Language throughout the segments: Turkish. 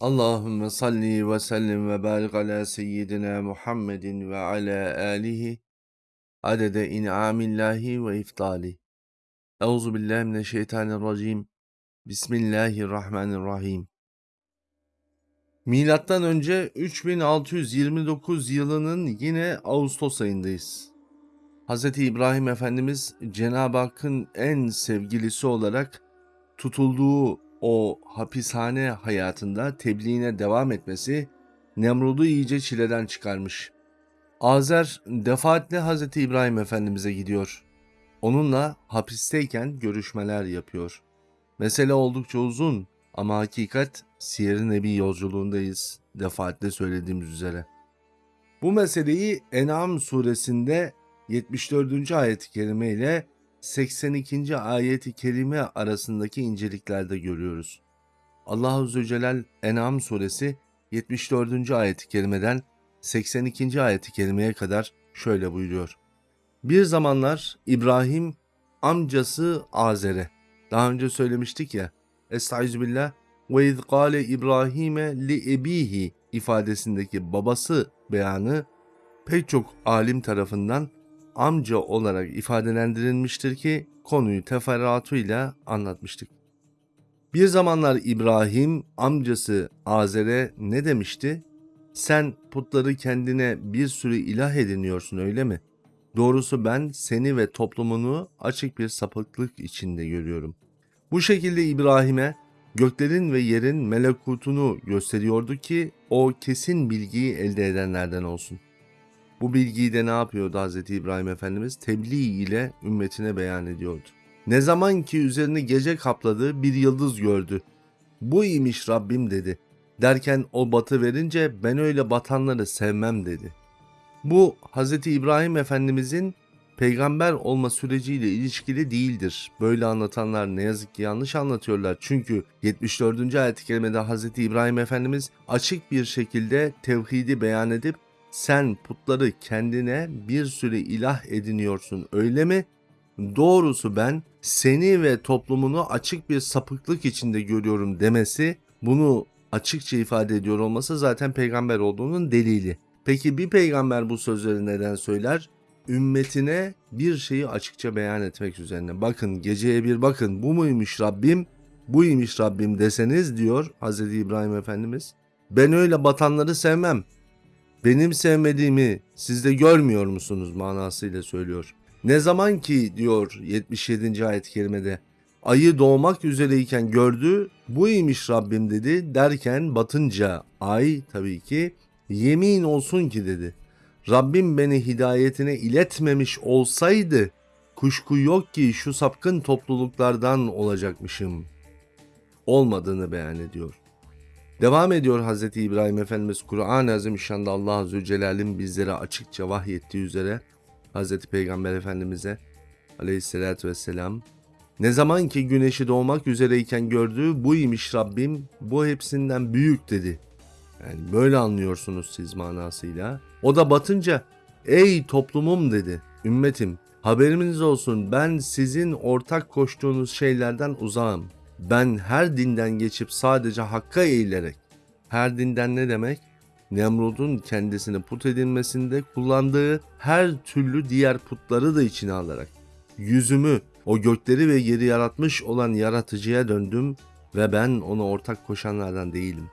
Allahümme salli ve sellim ve barik ala seyyidina Muhammedin ve ala alihi adede in'amillahi ve iftali. Euzu billahi mineşşeytanirracim. Bismillahirrahmanirrahim. Milattan önce 3629 yılının yine Ağustos ayındayız. Hz. İbrahim Efendimiz Cenab-ı Hakk'ın en sevgilisi olarak tutulduğu o hapishane hayatında tebliğine devam etmesi Nemrud'u iyice çileden çıkarmış. Azer defaatle Hz. İbrahim Efendimiz'e gidiyor. Onunla hapisteyken görüşmeler yapıyor. Mesele oldukça uzun ama hakikat Siyer-i Nebi yolculuğundayız defaatle söylediğimiz üzere. Bu meseleyi En'am suresinde 74. ayet-i kerime ile 82. ayeti kerime arasındaki inceliklerde görüyoruz. Allah Azze ve Celal En'am suresi 74. ayeti kerimeden 82. ayeti kerimeye kadar şöyle buyuruyor. Bir zamanlar İbrahim amcası Azer'e, daha önce söylemiştik ya, Estağfirullah ve iz kâle İbrahim'e li ebihi ifadesindeki babası beyanı pek çok alim tarafından amca olarak ifadelendirilmiştir ki konuyu teferruatıyla anlatmıştık. Bir zamanlar İbrahim amcası Azer'e ne demişti? Sen putları kendine bir sürü ilah ediniyorsun öyle mi? Doğrusu ben seni ve toplumunu açık bir sapıklık içinde görüyorum. Bu şekilde İbrahim'e göklerin ve yerin melekutunu gösteriyordu ki o kesin bilgiyi elde edenlerden olsun. Bu bilgiyi de ne yapıyordu Hz. İbrahim Efendimiz? Tebliğ ile ümmetine beyan ediyordu. Ne zaman ki üzerini gece kapladığı bir yıldız gördü. Bu imiş Rabbim dedi. Derken o batı verince ben öyle batanları sevmem dedi. Bu Hz. İbrahim Efendimizin peygamber olma süreciyle ilişkili değildir. Böyle anlatanlar ne yazık ki yanlış anlatıyorlar. Çünkü 74. ayet-i kerimede Hz. İbrahim Efendimiz açık bir şekilde tevhidi beyan edip sen putları kendine bir sürü ilah ediniyorsun öyle mi? Doğrusu ben seni ve toplumunu açık bir sapıklık içinde görüyorum demesi bunu açıkça ifade ediyor olması zaten peygamber olduğunun delili. Peki bir peygamber bu sözleri neden söyler? Ümmetine bir şeyi açıkça beyan etmek üzerine. Bakın geceye bir bakın bu muymuş Rabbim? Buymuş Rabbim deseniz diyor Hz. İbrahim Efendimiz. Ben öyle batanları sevmem benim sevmediğimi siz de görmüyor musunuz manasıyla söylüyor. Ne zaman ki diyor 77. ayet-i kerimede ayı doğmak üzereyken gördü buymuş Rabbim dedi derken batınca ay tabii ki yemin olsun ki dedi. Rabbim beni hidayetine iletmemiş olsaydı kuşku yok ki şu sapkın topluluklardan olacakmışım. Olmadığını beyan ediyor. Devam ediyor Hz. İbrahim Efendimiz Kur'an-ı Azimüşşan'da Allah Azze Celal'in bizlere açıkça vahyettiği üzere Hz. Peygamber Efendimiz'e aleyhissalatü vesselam ne zaman ki güneşi doğmak üzereyken gördüğü bu imiş Rabbim bu hepsinden büyük dedi. Yani böyle anlıyorsunuz siz manasıyla. O da batınca ey toplumum dedi ümmetim haberiniz olsun ben sizin ortak koştuğunuz şeylerden uzağım. Ben her dinden geçip sadece hakka eğilerek, her dinden ne demek? Nemrud'un kendisini put edilmesinde kullandığı her türlü diğer putları da içine alarak, yüzümü o gökleri ve yeri yaratmış olan yaratıcıya döndüm ve ben ona ortak koşanlardan değilim.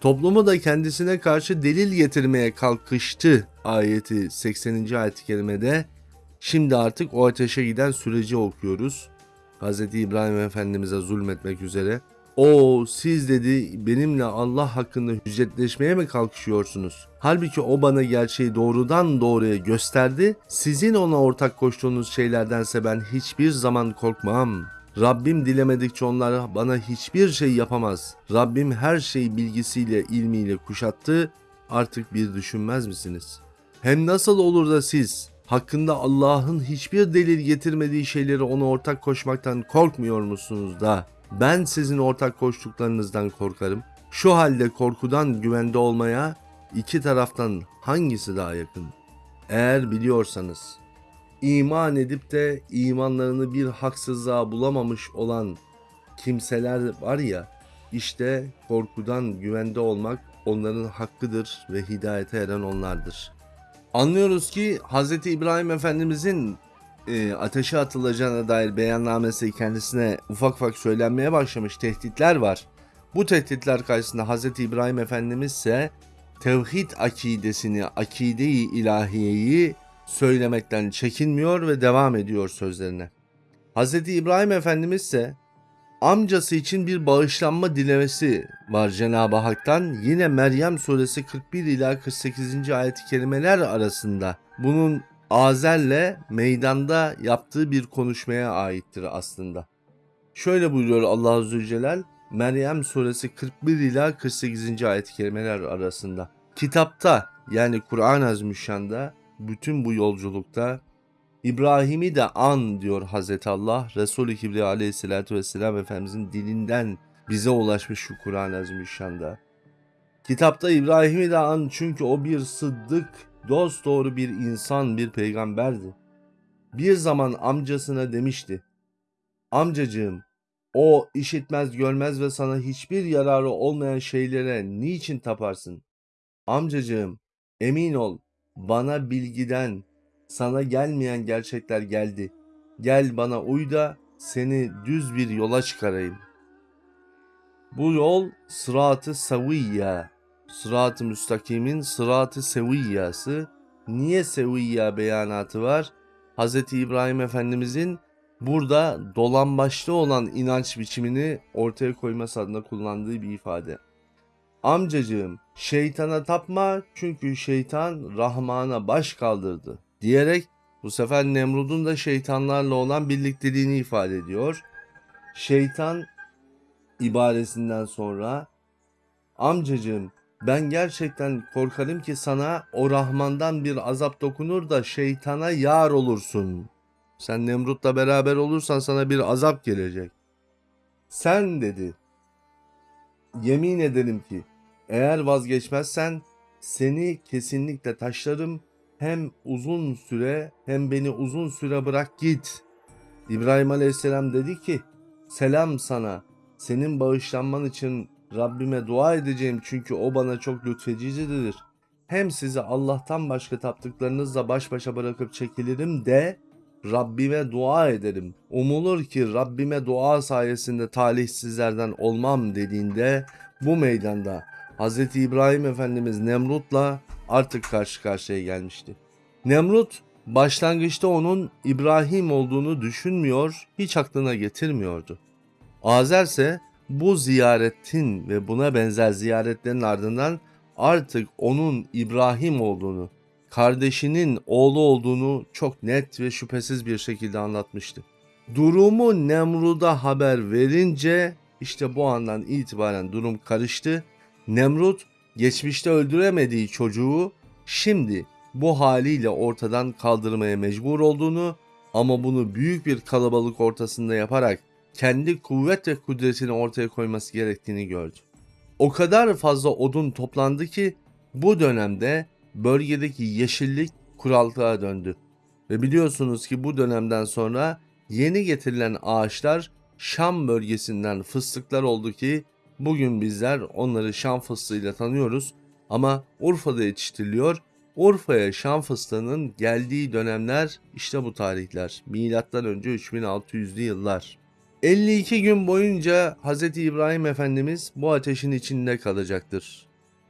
Toplumu da kendisine karşı delil getirmeye kalkıştı ayeti 80. ayet-i kerimede. Şimdi artık o ateşe giden süreci okuyoruz. Hz. İbrahim Efendimiz'e zulmetmek üzere. O siz dedi benimle Allah hakkında hüccetleşmeye mi kalkışıyorsunuz? Halbuki o bana gerçeği doğrudan doğruya gösterdi. Sizin ona ortak koştuğunuz şeylerdense ben hiçbir zaman korkmam. Rabbim dilemedikçe onlar bana hiçbir şey yapamaz. Rabbim her şeyi bilgisiyle, ilmiyle kuşattı. Artık bir düşünmez misiniz? Hem nasıl olur da siz hakkında Allah'ın hiçbir delil getirmediği şeyleri ona ortak koşmaktan korkmuyor musunuz da ben sizin ortak koştuklarınızdan korkarım. Şu halde korkudan güvende olmaya iki taraftan hangisi daha yakın? Eğer biliyorsanız iman edip de imanlarını bir haksızlığa bulamamış olan kimseler var ya İşte korkudan güvende olmak onların hakkıdır ve hidayete eren onlardır. Anlıyoruz ki Hz. İbrahim Efendimizin e, ateşe atılacağına dair beyannamesi kendisine ufak ufak söylenmeye başlamış tehditler var. Bu tehditler karşısında Hz. İbrahim Efendimiz ise tevhid akidesini, akide-i ilahiyeyi söylemekten çekinmiyor ve devam ediyor sözlerine. Hz. İbrahim Efendimiz ise amcası için bir bağışlanma dilemesi var Cenab-ı Hak'tan. Yine Meryem suresi 41 ila 48. ayet-i kerimeler arasında. Bunun Azer'le meydanda yaptığı bir konuşmaya aittir aslında. Şöyle buyuruyor Allah Azze Celal Meryem suresi 41 ila 48. ayet-i kerimeler arasında. Kitapta yani Kur'an-ı Azimüşşan'da bütün bu yolculukta İbrahim'i de an diyor Hazreti Allah. Resul-i Kibriya aleyhissalatü vesselam Efendimizin dilinden bize ulaşmış şu Kur'an-ı Azimüşşan'da. Kitapta İbrahim'i de an çünkü o bir sıddık, dost doğru bir insan, bir peygamberdi. Bir zaman amcasına demişti. Amcacığım, o işitmez görmez ve sana hiçbir yararı olmayan şeylere niçin taparsın? Amcacığım, emin ol, bana bilgiden, sana gelmeyen gerçekler geldi. Gel bana uy da seni düz bir yola çıkarayım. Bu yol sıratı saviyya. Sırat-ı müstakimin sıratı seviyyası. Niye seviyya beyanatı var? Hz. İbrahim Efendimizin burada dolambaçlı olan inanç biçimini ortaya koyması adına kullandığı bir ifade. Amcacığım şeytana tapma çünkü şeytan Rahman'a baş kaldırdı diyerek bu sefer Nemrud'un da şeytanlarla olan birlikteliğini ifade ediyor. Şeytan ibaresinden sonra amcacığım ben gerçekten korkarım ki sana o Rahman'dan bir azap dokunur da şeytana yar olursun. Sen Nemrut'la beraber olursan sana bir azap gelecek. Sen dedi. Yemin ederim ki eğer vazgeçmezsen seni kesinlikle taşlarım hem uzun süre hem beni uzun süre bırak git. İbrahim Aleyhisselam dedi ki selam sana senin bağışlanman için Rabbime dua edeceğim çünkü o bana çok lütfedicidir. Hem sizi Allah'tan başka taptıklarınızla baş başa bırakıp çekilirim de Rabbime dua ederim. Umulur ki Rabbime dua sayesinde talihsizlerden olmam dediğinde bu meydanda Hz. İbrahim Efendimiz Nemrut'la artık karşı karşıya gelmişti. Nemrut başlangıçta onun İbrahim olduğunu düşünmüyor, hiç aklına getirmiyordu. Azer ise bu ziyaretin ve buna benzer ziyaretlerin ardından artık onun İbrahim olduğunu, kardeşinin oğlu olduğunu çok net ve şüphesiz bir şekilde anlatmıştı. Durumu Nemrud'a haber verince işte bu andan itibaren durum karıştı. Nemrut geçmişte öldüremediği çocuğu şimdi bu haliyle ortadan kaldırmaya mecbur olduğunu ama bunu büyük bir kalabalık ortasında yaparak kendi kuvvet ve kudretini ortaya koyması gerektiğini gördü. O kadar fazla odun toplandı ki bu dönemde bölgedeki yeşillik kurallığa döndü. Ve biliyorsunuz ki bu dönemden sonra yeni getirilen ağaçlar Şam bölgesinden fıstıklar oldu ki bugün bizler onları Şam fıstığıyla tanıyoruz ama Urfa'da yetiştiriliyor. Urfa'ya Şam fıstığının geldiği dönemler işte bu tarihler. Milattan önce 3600'lü yıllar. 52 gün boyunca Hz. İbrahim Efendimiz bu ateşin içinde kalacaktır.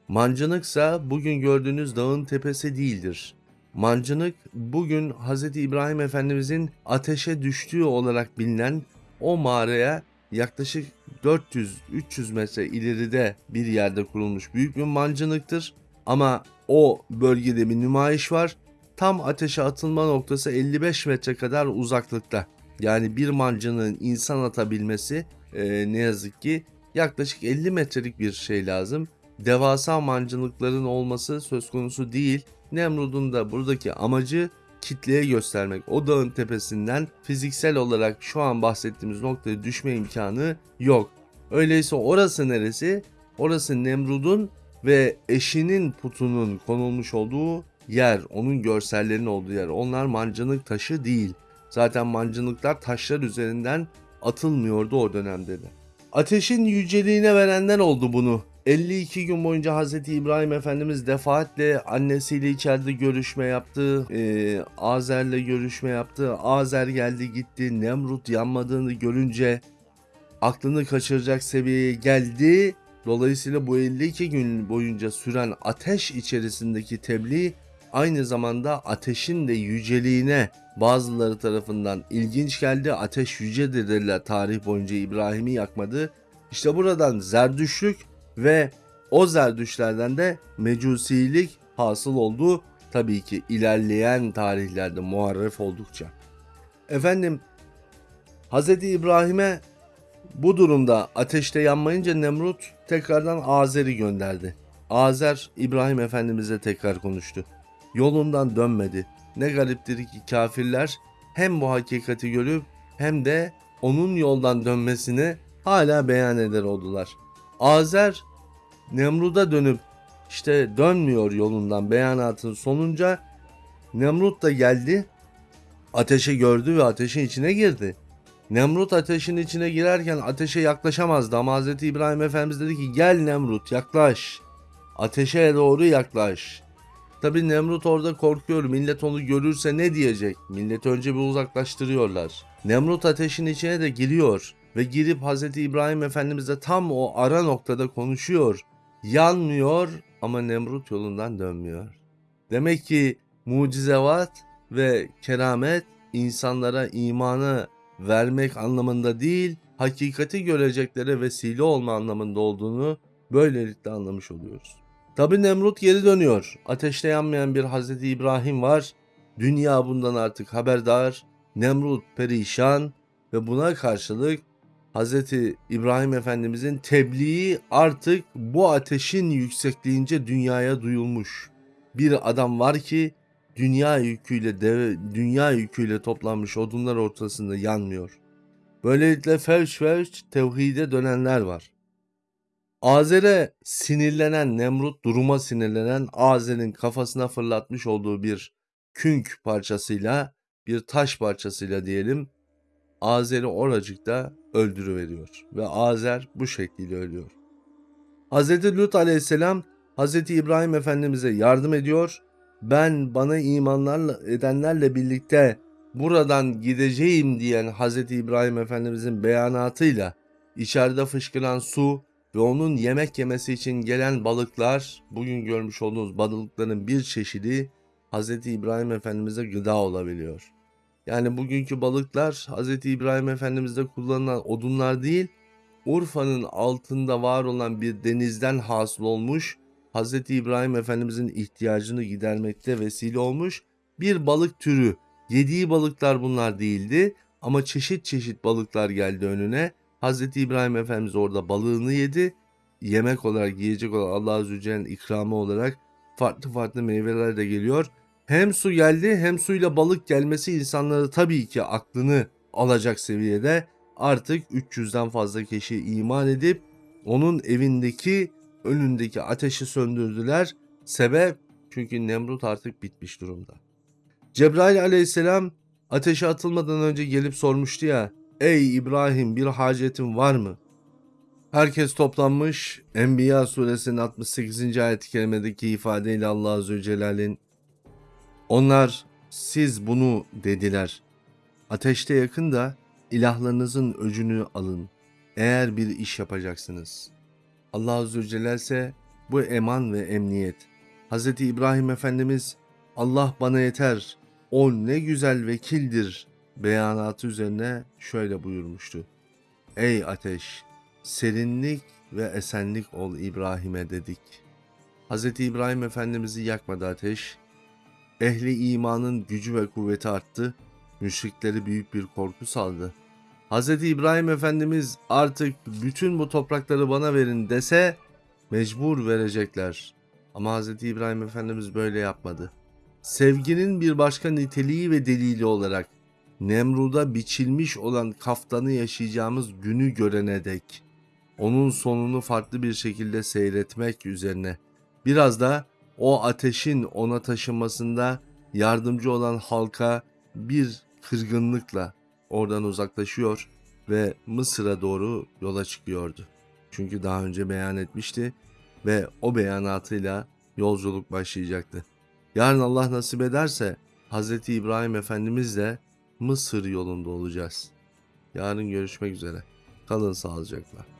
Mancınıksa bugün gördüğünüz dağın tepesi değildir. Mancınık bugün Hz. İbrahim Efendimizin ateşe düştüğü olarak bilinen o mağaraya yaklaşık 400-300 metre ileride bir yerde kurulmuş büyük bir mancınıktır. Ama o bölgede bir nümayiş var. Tam ateşe atılma noktası 55 metre kadar uzaklıkta. Yani bir mancının insan atabilmesi e, ne yazık ki yaklaşık 50 metrelik bir şey lazım. Devasa mancınıkların olması söz konusu değil. Nemrud'un da buradaki amacı kitleye göstermek. O dağın tepesinden fiziksel olarak şu an bahsettiğimiz noktaya düşme imkanı yok. Öyleyse orası neresi? Orası Nemrud'un ve eşinin putunun konulmuş olduğu yer, onun görsellerinin olduğu yer. Onlar mancınık taşı değil. Zaten mancınıklar taşlar üzerinden atılmıyordu o dönemde de. Ateşin yüceliğine verenler oldu bunu. 52 gün boyunca Hz. İbrahim Efendimiz defaatle annesiyle içeride görüşme yaptı. Ee, Azer'le görüşme yaptı. Azer geldi gitti. Nemrut yanmadığını görünce aklını kaçıracak seviyeye geldi. Dolayısıyla bu 52 gün boyunca süren ateş içerisindeki tebliğ aynı zamanda ateşin de yüceliğine bazıları tarafından ilginç geldi. Ateş yücedir dediler tarih boyunca İbrahim'i yakmadı. İşte buradan Zerdüşlük ve o Zerdüşlerden de Mecusilik hasıl oldu. Tabii ki ilerleyen tarihlerde muharref oldukça. Efendim Hz. İbrahim'e bu durumda ateşte yanmayınca Nemrut tekrardan Azer'i gönderdi. Azer İbrahim Efendimiz'e tekrar konuştu. Yolundan dönmedi. Ne gariptir ki kafirler hem bu hakikati görüp hem de onun yoldan dönmesini hala beyan eder oldular. Azer Nemrut'a dönüp işte dönmüyor yolundan beyanatın sonunca Nemrut da geldi ateşi gördü ve ateşin içine girdi. Nemrut ateşin içine girerken ateşe yaklaşamazdı ama Hz. İbrahim Efendimiz dedi ki gel Nemrut yaklaş. Ateşe doğru yaklaş. Tabi Nemrut orada korkuyor. Millet onu görürse ne diyecek? Millet önce bir uzaklaştırıyorlar. Nemrut ateşin içine de giriyor ve girip Hz. İbrahim Efendimiz'e tam o ara noktada konuşuyor. Yanmıyor ama Nemrut yolundan dönmüyor. Demek ki mucizevat ve keramet insanlara imanı vermek anlamında değil, hakikati göreceklere vesile olma anlamında olduğunu böylelikle anlamış oluyoruz. Tabi Nemrut geri dönüyor. Ateşte yanmayan bir Hazreti İbrahim var. Dünya bundan artık haberdar. Nemrut perişan ve buna karşılık Hazreti İbrahim Efendimizin tebliği artık bu ateşin yüksekliğince dünyaya duyulmuş. Bir adam var ki dünya yüküyle deve, dünya yüküyle toplanmış odunlar ortasında yanmıyor. Böylelikle fevç fevç tevhide dönenler var. Azer'e sinirlenen Nemrut duruma sinirlenen Azer'in kafasına fırlatmış olduğu bir künk parçasıyla bir taş parçasıyla diyelim Azer'i oracıkta öldürüveriyor ve Azer bu şekilde ölüyor. Hz. Lut aleyhisselam Hz. İbrahim Efendimiz'e yardım ediyor. Ben bana imanlarla edenlerle birlikte buradan gideceğim diyen Hz. İbrahim Efendimiz'in beyanatıyla içeride fışkıran su ve onun yemek yemesi için gelen balıklar bugün görmüş olduğunuz balıkların bir çeşidi Hz. İbrahim Efendimiz'e gıda olabiliyor. Yani bugünkü balıklar Hz. İbrahim Efendimiz'de kullanılan odunlar değil, Urfa'nın altında var olan bir denizden hasıl olmuş, Hz. İbrahim Efendimiz'in ihtiyacını gidermekte vesile olmuş bir balık türü. Yediği balıklar bunlar değildi ama çeşit çeşit balıklar geldi önüne. Hz. İbrahim Efendimiz orada balığını yedi. Yemek olarak, yiyecek olarak Allah Azze ve Celle'nin ikramı olarak farklı farklı meyveler de geliyor. Hem su geldi hem suyla balık gelmesi insanları tabii ki aklını alacak seviyede artık 300'den fazla kişi iman edip onun evindeki önündeki ateşi söndürdüler. Sebep çünkü Nemrut artık bitmiş durumda. Cebrail aleyhisselam ateşe atılmadan önce gelip sormuştu ya Ey İbrahim bir hacetin var mı? Herkes toplanmış. Enbiya suresinin 68. ayet-i kerimedeki ifadeyle Allah Azze ve Celle'nin onlar siz bunu dediler. Ateşte yakın da ilahlarınızın öcünü alın. Eğer bir iş yapacaksınız. Allah Azze Celle ise bu eman ve emniyet. Hz. İbrahim Efendimiz Allah bana yeter, o ne güzel vekildir beyanatı üzerine şöyle buyurmuştu. Ey ateş, serinlik ve esenlik ol İbrahim'e dedik. Hz. İbrahim Efendimiz'i yakmadı ateş, ehli imanın gücü ve kuvveti arttı, müşrikleri büyük bir korku saldı. Hz. İbrahim Efendimiz artık bütün bu toprakları bana verin dese mecbur verecekler. Ama Hz. İbrahim Efendimiz böyle yapmadı. Sevginin bir başka niteliği ve delili olarak Nemrud'a biçilmiş olan kaftanı yaşayacağımız günü görene dek onun sonunu farklı bir şekilde seyretmek üzerine biraz da o ateşin ona taşınmasında yardımcı olan halka bir kırgınlıkla oradan uzaklaşıyor ve Mısır'a doğru yola çıkıyordu. Çünkü daha önce beyan etmişti ve o beyanatıyla yolculuk başlayacaktı. Yarın Allah nasip ederse Hz. İbrahim Efendimizle Mısır yolunda olacağız. Yarın görüşmek üzere. Kalın sağlıcakla.